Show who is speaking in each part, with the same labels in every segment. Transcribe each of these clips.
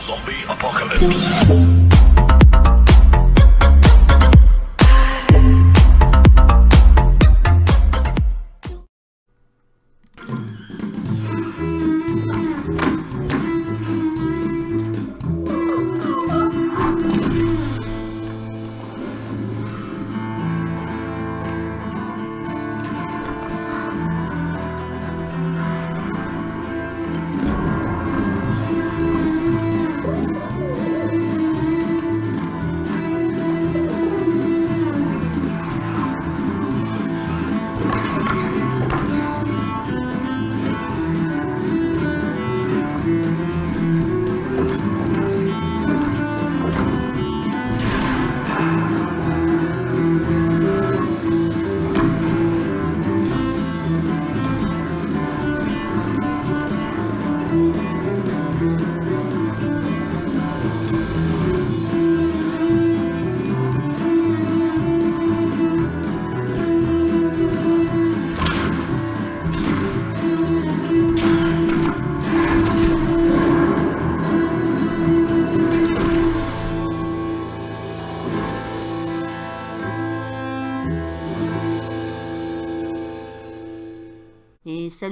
Speaker 1: Zombie apocalypse.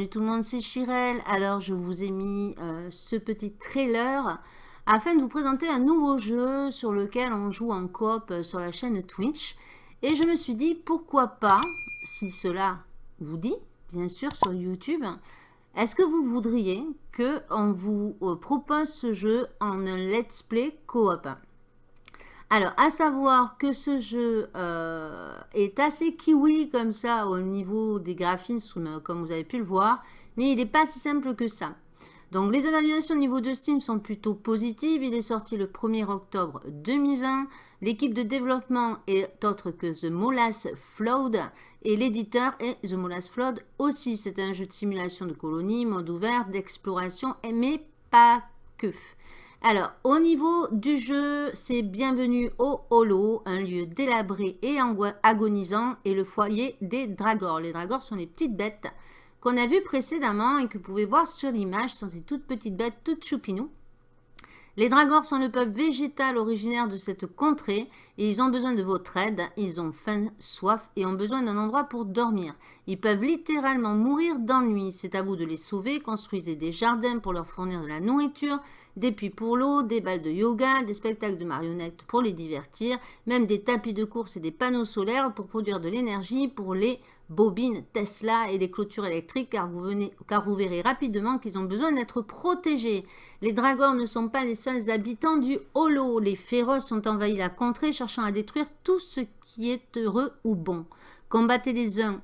Speaker 2: Tout le monde, c'est Chirel. Alors je vous ai mis euh, ce petit trailer afin de vous présenter un nouveau jeu sur lequel on joue en coop euh, sur la chaîne Twitch. Et je me suis dit pourquoi pas, si cela vous dit, bien sûr sur YouTube, est-ce que vous voudriez que on vous euh, propose ce jeu en let's play coop? Alors, à savoir que ce jeu euh, est assez kiwi comme ça au niveau des graphismes, comme vous avez pu le voir, mais il n'est pas si simple que ça. Donc, les évaluations au niveau de Steam sont plutôt positives. Il est sorti le 1er octobre 2020. L'équipe de développement est autre que The Molas Flood et l'éditeur est The Molas Flood aussi. C'est un jeu de simulation de colonie, mode ouvert, d'exploration, mais pas que. Alors, au niveau du jeu, c'est bienvenue au Holo, un lieu délabré et agonisant, et le foyer des dragors. Les dragors sont les petites bêtes qu'on a vues précédemment et que vous pouvez voir sur l'image. Ce sont ces toutes petites bêtes, toutes choupinou. Les dragors sont le peuple végétal originaire de cette contrée et ils ont besoin de votre aide. Ils ont faim, soif et ont besoin d'un endroit pour dormir. Ils peuvent littéralement mourir d'ennui. C'est à vous de les sauver. Construisez des jardins pour leur fournir de la nourriture, des puits pour l'eau, des balles de yoga, des spectacles de marionnettes pour les divertir, même des tapis de course et des panneaux solaires pour produire de l'énergie pour les bobines Tesla et les clôtures électriques car vous, verrez rapidement qu'ils ont besoin d'être protégés. Les dragons ne sont pas les seuls habitants du holo. Les féroces ont envahi la contrée cherchant à détruire tout ce qui est heureux ou bon. Combattez les uns,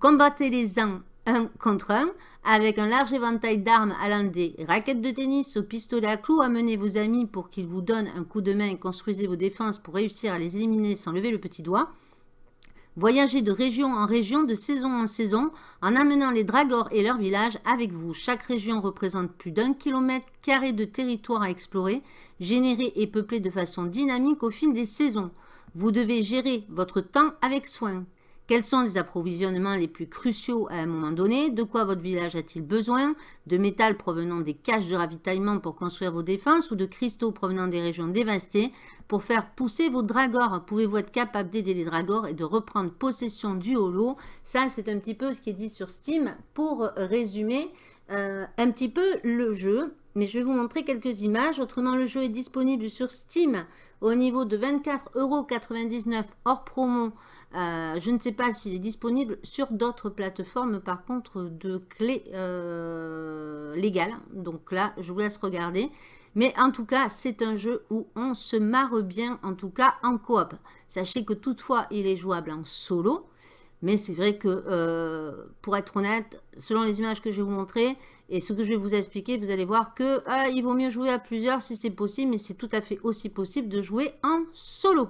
Speaker 2: combattez les uns un contre un avec un large éventail d'armes allant des raquettes de tennis au pistolet à clous, amenez vos amis pour qu'ils vous donnent un coup de main et construisez vos défenses pour réussir à les éliminer sans lever le petit doigt. Voyagez de région en région, de saison en saison, en amenant les dragors et leurs villages avec vous. Chaque région représente plus d'un kilomètre carré de territoire à explorer, généré et peuplé de façon dynamique au fil des saisons. Vous devez gérer votre temps avec soin. Quels sont les approvisionnements les plus cruciaux à un moment donné? De quoi votre village a-t-il besoin? De métal provenant des caches de ravitaillement pour construire vos défenses ou de cristaux provenant des régions dévastées pour faire pousser vos dragors Pouvez-vous être capable d'aider les dragors et de reprendre possession du holo? Ça, c'est un petit peu ce qui est dit sur Steam pour résumer euh, un petit peu le jeu. Mais je vais vous montrer quelques images. Autrement, le jeu est disponible sur Steam au niveau de 24,99€ hors promo euh, je ne sais pas s'il est disponible sur d'autres plateformes, par contre, de clés euh, légales. Donc là, je vous laisse regarder. Mais en tout cas, c'est un jeu où on se marre bien, en tout cas en coop. Sachez que toutefois, il est jouable en solo. Mais c'est vrai que, euh, pour être honnête, selon les images que je vais vous montrer et ce que je vais vous expliquer, vous allez voir que il vaut mieux jouer à plusieurs si c'est possible. Mais c'est tout à fait aussi possible de jouer en solo.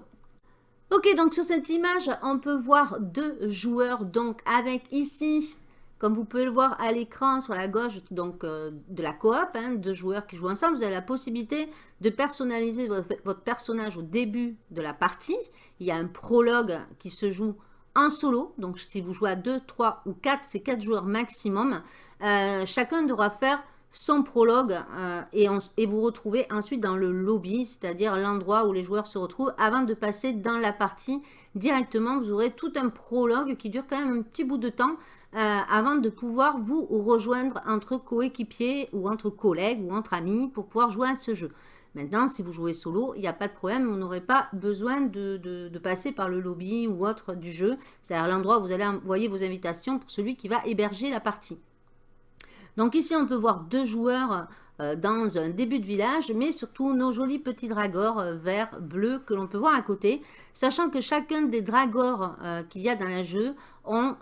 Speaker 2: Ok, donc sur cette image, on peut voir deux joueurs, donc avec ici, comme vous pouvez le voir à l'écran sur la gauche donc euh, de la coop, hein, deux joueurs qui jouent ensemble, vous avez la possibilité de personnaliser votre, personnage au début de la partie. Il y a un prologue qui se joue en solo, donc si vous jouez à 2, 3 ou 4, c'est 4 joueurs maximum. Euh, chacun devra faire son prologue euh, et, vous retrouvez ensuite dans le lobby, c'est-à-dire l'endroit où les joueurs se retrouvent avant de passer dans la partie directement. Vous aurez tout un prologue qui dure quand même un petit bout de temps euh, avant de pouvoir vous rejoindre entre coéquipiers ou entre collègues ou entre amis pour pouvoir jouer à ce jeu. Maintenant, si vous jouez solo, il n'y a pas de problème, vous n'aurez pas besoin de, passer par le lobby ou autre du jeu. C'est-à-dire l'endroit où vous allez envoyer vos invitations pour celui qui va héberger la partie. Donc ici, on peut voir deux joueurs euh, dans un début de village, mais surtout nos jolis petits dragors euh, verts, bleus que l'on peut voir à côté, sachant que chacun des dragors euh, qu'il y a dans le jeu ont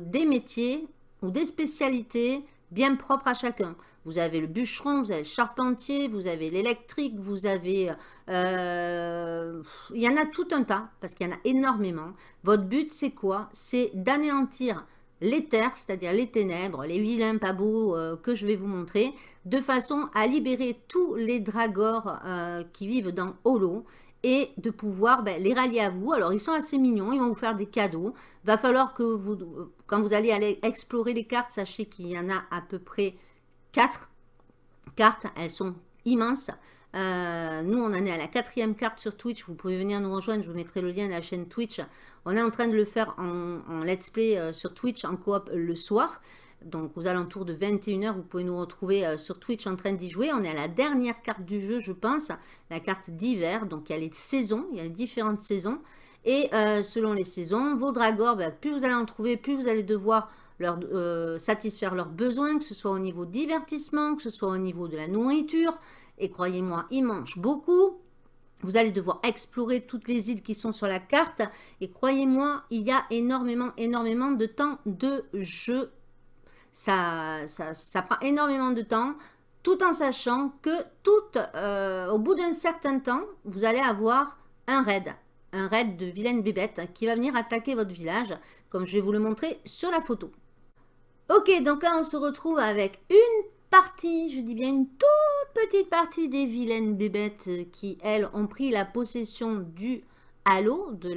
Speaker 2: des métiers ou des spécialités bien propres à chacun. Vous avez le bûcheron, vous avez le charpentier, vous avez l'électrique, vous avez... il y en a tout un tas, parce qu'il y en a énormément. Votre but, c'est quoi? C'est d'anéantir l'éther, c'est-à-dire les ténèbres, les vilains pas beaux euh, que je vais vous montrer, de façon à libérer tous les dragors euh, qui vivent dans Holo et de pouvoir ben, les rallier à vous. Alors, ils sont assez mignons, ils vont vous faire des cadeaux. Va falloir que vous, quand vous allez aller explorer les cartes, sachez qu'il y en a à peu près 4 cartes. Elles sont immenses. Euh, nous, on en est à la quatrième carte sur Twitch. Vous pouvez venir nous rejoindre. Je vous mettrai le lien de la chaîne Twitch. On est en train de le faire en, let's play euh, sur Twitch en coop le soir. Donc, aux alentours de 21h, vous pouvez nous retrouver euh, sur Twitch en train d'y jouer. On est à la dernière carte du jeu, je pense. La carte d'hiver. Donc, il y a les saisons. Il y a les différentes saisons. Et selon les saisons, vos dragors, ben, plus vous allez en trouver, plus vous allez devoir satisfaire leurs besoins, que ce soit au niveau divertissement, que ce soit au niveau de la nourriture, et croyez-moi, il mange beaucoup. Vous allez devoir explorer toutes les îles qui sont sur la carte. Et croyez-moi, il y a énormément, énormément de temps de jeu. Ça, ça, prend énormément de temps, tout en sachant que tout, euh, au bout d'un certain temps, vous allez avoir un raid. Un raid de vilaine bébête qui va venir attaquer votre village, comme je vais vous le montrer sur la photo. Ok, donc là, on se retrouve avec une partie, je dis bien une toute petite partie des vilaines bébêtes qui, elles, ont pris la possession du halo, de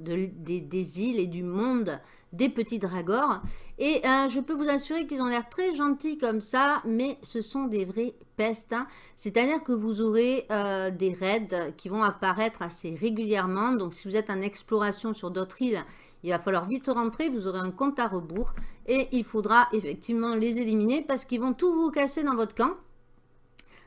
Speaker 2: des, îles et du monde des petits dragors. Et euh, je peux vous assurer qu'ils ont l'air très gentils comme ça, mais ce sont des vrais pestes. Hein. C'est-à-dire que vous aurez euh, des raids qui vont apparaître assez régulièrement. Donc si vous êtes en exploration sur d'autres îles, il va falloir vite rentrer, vous aurez un compte à rebours et il faudra effectivement les éliminer parce qu'ils vont tout vous casser dans votre camp.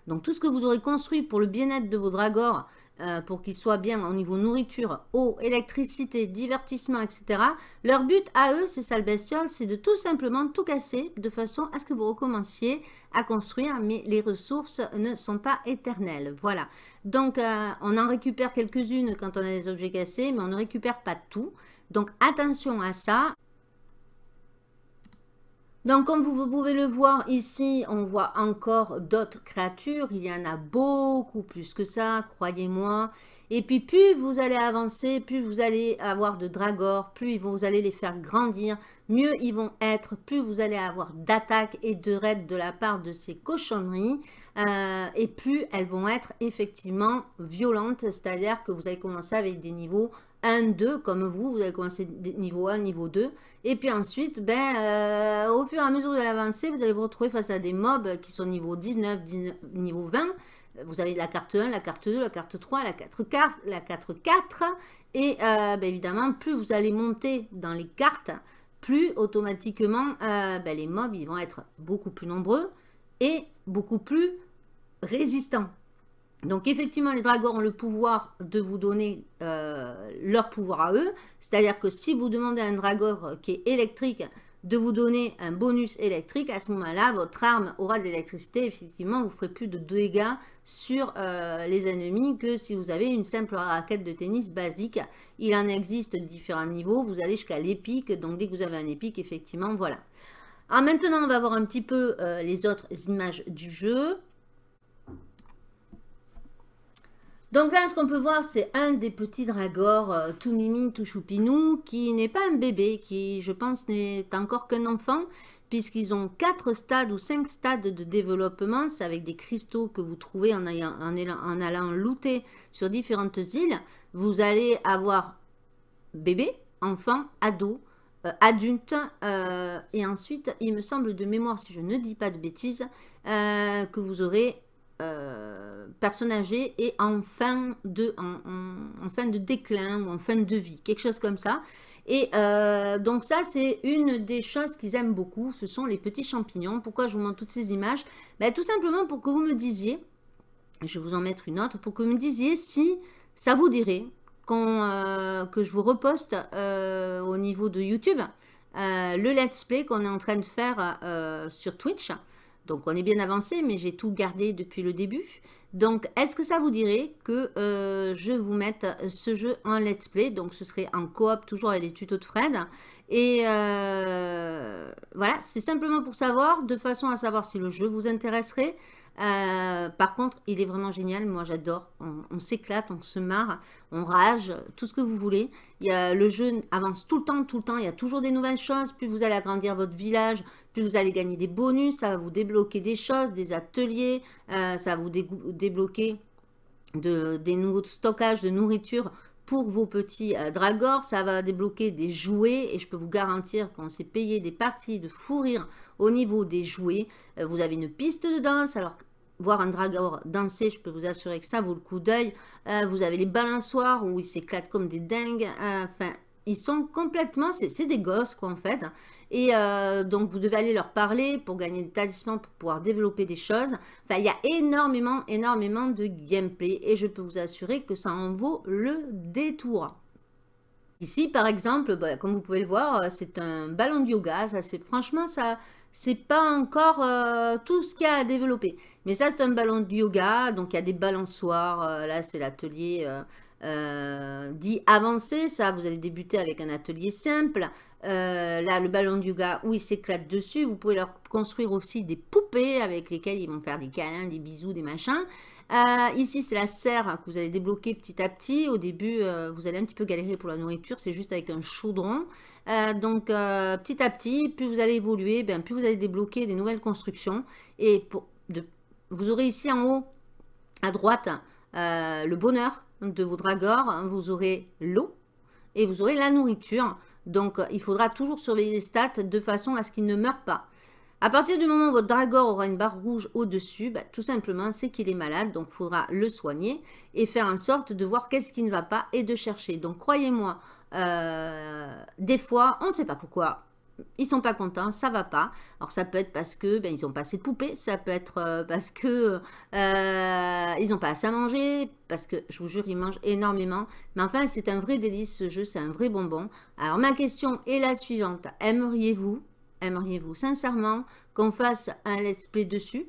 Speaker 2: Donc tout ce que vous aurez construit pour le bien-être de vos dragors, euh, pour qu'ils soient bien au niveau nourriture, eau, électricité, divertissement, etc. Leur but à eux, c'est ça le bestiole, c'est de tout simplement tout casser de façon à ce que vous recommenciez à construire, mais les ressources ne sont pas éternelles. Voilà. Donc euh, on en récupère quelques-unes quand on a des objets cassés, mais on ne récupère pas tout. Donc attention à ça. Donc comme vous pouvez le voir ici, on voit encore d'autres créatures. Il y en a beaucoup plus que ça, croyez-moi. Et puis plus vous allez avancer, plus vous allez avoir de dragors, plus vous allez les faire grandir, mieux ils vont être, plus vous allez avoir d'attaques et de raids de la part de ces cochonneries. Euh, et plus elles vont être effectivement violentes, c'est-à-dire que vous allez commencer avec des niveaux 1, 2, comme vous, vous allez commencer niveau 1, niveau 2. Et puis ensuite, ben, euh, au fur et à mesure allez avancer, vous allez vous retrouver face à des mobs qui sont niveau 19, niveau 20. Vous avez la carte 1, la carte 2, la carte 3, la 4, carte, la 4, 4. Et euh, ben, évidemment, plus vous allez monter dans les cartes, plus automatiquement, euh, ben, les mobs ils vont être beaucoup plus nombreux et beaucoup plus résistants. Donc effectivement, les dragons ont le pouvoir de vous donner euh, leur pouvoir à eux. C'est-à-dire que si vous demandez à un dragor qui est électrique de vous donner un bonus électrique, à ce moment-là, votre arme aura de l'électricité. Effectivement, vous ferez plus de dégâts sur euh, les ennemis que si vous avez une simple raquette de tennis basique. Il en existe différents niveaux. Vous allez jusqu'à l'épique. Donc dès que vous avez un épique, effectivement, voilà. Alors maintenant, on va voir un petit peu euh, les autres images du jeu. Donc là, ce qu'on peut voir, c'est un des petits dragors, euh, tout mimi, tout choupinou, qui n'est pas un bébé, qui, je pense, n'est encore qu'un enfant, puisqu'ils ont quatre stades ou cinq stades de développement. C'est avec des cristaux que vous trouvez en, en, allant looter sur différentes îles. Vous allez avoir bébé, enfant, ado, euh, adulte, euh, et ensuite, il me semble de mémoire, si je ne dis pas de bêtises, que vous aurez personnagé et en fin, de, en, fin de déclin ou en fin de vie, quelque chose comme ça. Et donc ça, c'est une des choses qu'ils aiment beaucoup, ce sont les petits champignons. Pourquoi je vous montre toutes ces images? Ben, Tout simplement pour que vous me disiez, je vais vous en mettre une autre, pour que vous me disiez si ça vous dirait euh, que je vous reposte euh, au niveau de YouTube euh, le let's play qu'on est en train de faire sur Twitch. Donc on est bien avancé, mais j'ai tout gardé depuis le début. Donc est-ce que ça vous dirait que je vous mette ce jeu en let's play? Donc ce serait en coop, toujours avec les tutos de Fred. Et voilà, c'est simplement pour savoir, de façon à savoir si le jeu vous intéresserait. Euh, par contre, il est vraiment génial. Moi, j'adore. On, s'éclate, on se marre, on rage, tout ce que vous voulez. Le jeu avance tout le temps, tout le temps. Il y a toujours des nouvelles choses. Plus vous allez agrandir votre village, plus vous allez gagner des bonus. Ça va vous débloquer des choses, des ateliers. Euh, ça va vous débloquer de, des nouveaux stockages de nourriture pour vos petits euh, dragors. Ça va débloquer des jouets et je peux vous garantir qu'on s'est payé des parties de fou rire au niveau des jouets. vous avez une piste de danse. Alors voir un dragor danser, je peux vous assurer que ça vaut le coup d'œil. Euh, vous avez les balançoires où ils s'éclatent comme des dingues. Euh, enfin, ils sont complètement, c'est des gosses quoi en fait. Et euh, donc vous devez aller leur parler pour gagner des talismans, pour pouvoir développer des choses. Enfin, il y a énormément, énormément de gameplay et je peux vous assurer que ça en vaut le détour. Ici, par exemple, bah, comme vous pouvez le voir, c'est un ballon de yoga. Ça, franchement, ça, c'est pas encore euh, tout ce qu'il y a à développer. Mais ça, c'est un ballon de yoga. Donc, il y a des balançoires. Euh, là, c'est l'atelier euh, dit avancé. Ça, vous allez débuter avec un atelier simple. là, le ballon de yoga où ils s'éclatent dessus. Vous pouvez leur construire aussi des poupées avec lesquelles ils vont faire des câlins, des bisous, des machins. ici, c'est la serre que vous allez débloquer petit à petit. Au début, vous allez un petit peu galérer pour la nourriture. C'est juste avec un chaudron. Euh, donc, euh, petit à petit, plus vous allez évoluer, ben, plus vous allez débloquer des nouvelles constructions. Et vous aurez ici en haut, à droite, euh, le bonheur de vos dragors. Vous aurez l'eau et vous aurez la nourriture. Donc, il faudra toujours surveiller les stats de façon à ce qu'il ne meure pas. À partir du moment où votre dragor aura une barre rouge au-dessus, ben, tout simplement, c'est qu'il est malade. Donc, il faudra le soigner et faire en sorte de voir qu'est-ce qui ne va pas et de chercher. Donc, croyez-moi, euh, des fois, on ne sait pas pourquoi. Ils sont pas contents, ça va pas. Alors ça peut être parce que ben, ils ont pas assez de poupées, ça peut être euh, parce que euh, ils n'ont pas assez à manger, parce que je vous jure ils mangent énormément. Mais enfin c'est un vrai délice ce jeu, c'est un vrai bonbon. Alors ma question est la suivante aimeriez-vous, aimeriez-vous sincèrement qu'on fasse un let's play dessus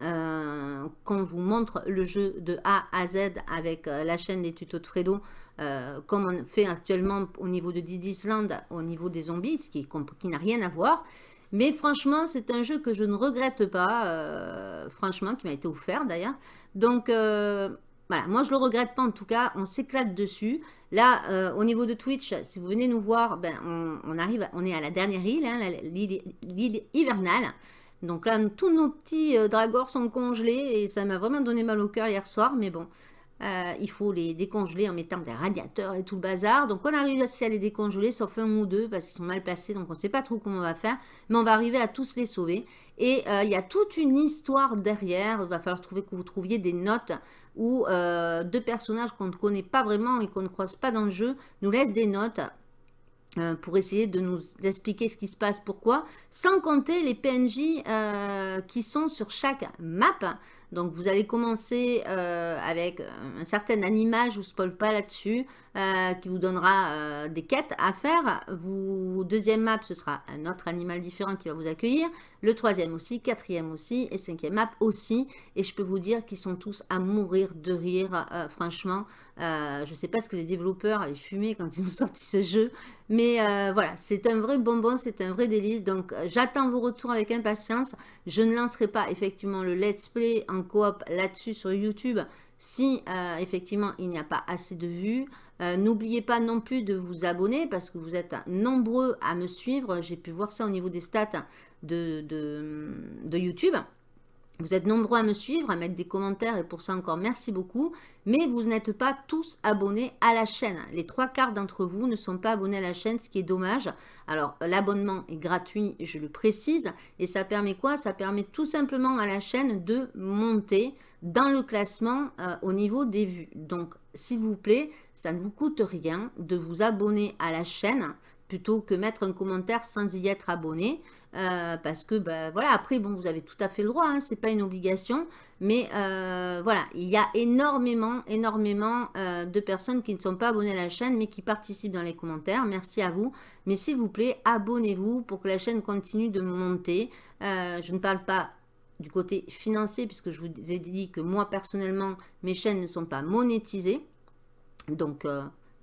Speaker 2: qu'on vous montre le jeu de A à Z avec la chaîne des tutos de Fredo euh, comme on fait actuellement au niveau de Didisland, au niveau des zombies, ce qui, n'a rien à voir. Mais franchement, c'est un jeu que je ne regrette pas, euh, franchement, qui m'a été offert d'ailleurs. Donc, euh, voilà, moi je le regrette pas en tout cas, on s'éclate dessus. Là, au niveau de Twitch, si vous venez nous voir, ben, on, arrive, on est à la dernière île, hein, l'île hivernale. Donc là, tous nos petits dragors sont congelés et ça m'a vraiment donné mal au cœur hier soir, mais bon, euh, il faut les décongeler en mettant des radiateurs et tout le bazar. Donc on arrive réussi à les décongeler, sauf un ou deux, parce qu'ils sont mal placés. Donc on ne sait pas trop comment on va faire. Mais on va arriver à tous les sauver. Et euh, il y a toute une histoire derrière. Il va falloir trouver que vous trouviez des notes où euh, deux personnages qu'on ne connaît pas vraiment et qu'on ne croise pas dans le jeu nous laissent des notes pour essayer de nous expliquer ce qui se passe, pourquoi, sans compter les PNJ qui sont sur chaque map. Donc vous allez commencer euh, avec un certain animal, je ne vous spoil pas là-dessus, euh, qui vous donnera euh, des quêtes à faire. Vous, deuxième map, ce sera un autre animal différent qui va vous accueillir. Le troisième aussi, quatrième aussi, et cinquième map aussi. Et je peux vous dire qu'ils sont tous à mourir de rire, franchement. je ne sais pas ce que les développeurs avaient fumé quand ils ont sorti ce jeu. Mais voilà, c'est un vrai bonbon, c'est un vrai délice. Donc j'attends vos retours avec impatience. Je ne lancerai pas effectivement le let's play en coop là-dessus sur YouTube si euh, effectivement il n'y a pas assez de vues. Euh, n'oubliez pas non plus de vous abonner parce que vous êtes nombreux à me suivre. J'ai pu voir ça au niveau des stats de, de, YouTube. Vous êtes nombreux à me suivre, à mettre des commentaires et pour ça encore merci beaucoup. Mais vous n'êtes pas tous abonnés à la chaîne. Les trois quarts d'entre vous ne sont pas abonnés à la chaîne, ce qui est dommage. Alors l'abonnement est gratuit, je le précise. Et ça permet quoi? Ça permet tout simplement à la chaîne de monter dans le classement euh, au niveau des vues. Donc s'il vous plaît, ça ne vous coûte rien de vous abonner à la chaîne plutôt que mettre un commentaire sans y être abonné. Euh, parce que, ben, voilà, après, bon, vous avez tout à fait le droit, hein, c'est pas une obligation. Mais euh, voilà, il y a énormément, énormément euh, de personnes qui ne sont pas abonnées à la chaîne, mais qui participent dans les commentaires. Merci à vous. Mais s'il vous plaît, abonnez-vous pour que la chaîne continue de monter. je ne parle pas du côté financier, puisque je vous ai dit que moi, personnellement, mes chaînes ne sont pas monétisées. Donc,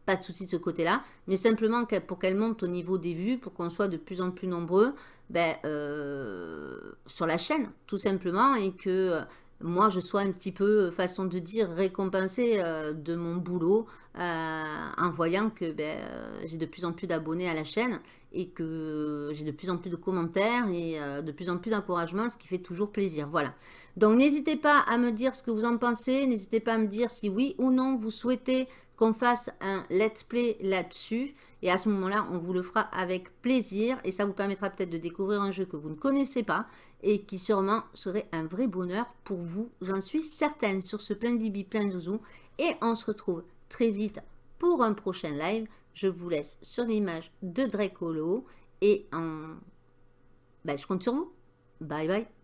Speaker 2: pas de souci de ce côté-là, mais simplement pour qu'elle monte au niveau des vues, pour qu'on soit de plus en plus nombreux ben, euh, sur la chaîne, tout simplement, et que euh, moi, je sois un petit peu, euh, façon de dire, récompensé de mon boulot en voyant que ben, j'ai de plus en plus d'abonnés à la chaîne et que j'ai de plus en plus de commentaires et de plus en plus d'encouragement, ce qui fait toujours plaisir. Voilà. Donc, n'hésitez pas à me dire ce que vous en pensez. N'hésitez pas à me dire si oui ou non vous souhaitez qu'on fasse un let's play là-dessus. Et à ce moment-là, on vous le fera avec plaisir. Et ça vous permettra peut-être de découvrir un jeu que vous ne connaissez pas et qui sûrement serait un vrai bonheur pour vous. J'en suis certaine sur ce plein bibi, plein de zouzou. Et on se retrouve très vite pour un prochain live. Je vous laisse sur l'image de Dracolo et en... Ben, je compte sur vous. Bye bye.